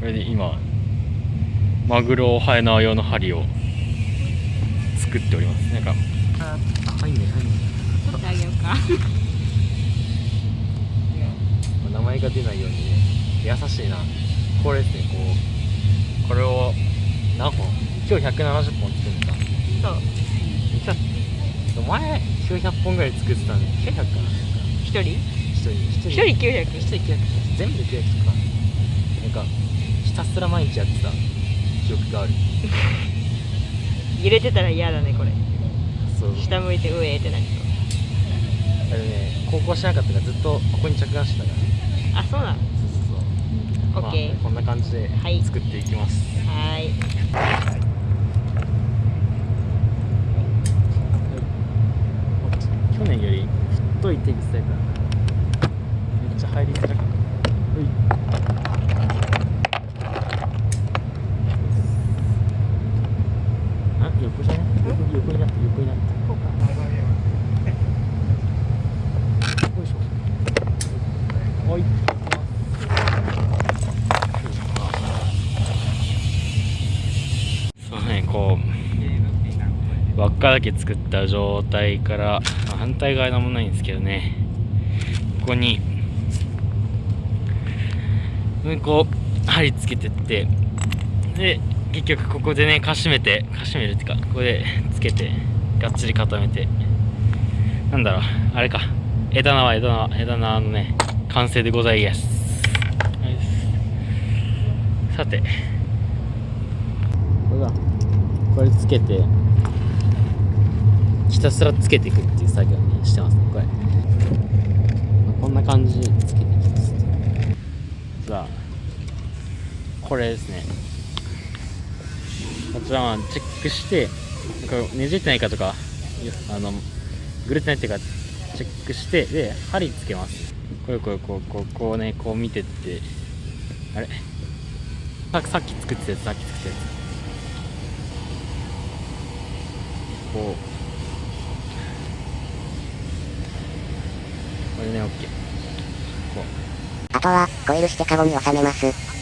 これで今マグロハエ縄用の針を作っております。なんかあ入んね入んね取ってあげようか。名前が出ないようにね優しいな。これですねこうこれを何本？今日170本作るんだそう。前900本ぐらい作ってたんで900か。な一人？一人一一人。900一人900全部で900とか。なんかひたすら毎日やってた。記憶がある。揺れてたら嫌だねこれ。そう。下向いてうえーってなりそうあれね高校しなかったからずっとここに着眼してたから。あそうなの？そうそうそう。オッケーまあこんな感じではい。作っていきます、はーい。去年より太いテグスタイプだなめ入りづらかったうい。あ横じゃね横横になって横になってこうかよいしょ。はい。そうねこう輪っかだけ作った状態から、反対側なんもないんですけどね。ここにこう針つけてってで結局ここでねかしめてかしめるっていうかここでつけてがっちり固めてなんだろうあれか枝縄枝縄枝縄のね完成でございますさてこれだこれつけてひたすらつけていくっていう作業にしてますねこれこんな感じでつけてさこれですね。こちらはチェックしてねじってないかとかあのぐるってないっていうかチェックしてで針つけます。これこれこうこうこうねこう見てって。あれ？ささっき作ってたやつさっき作ったやつ。こう。これね OK こう。あとは、コイルしてカゴに収めます。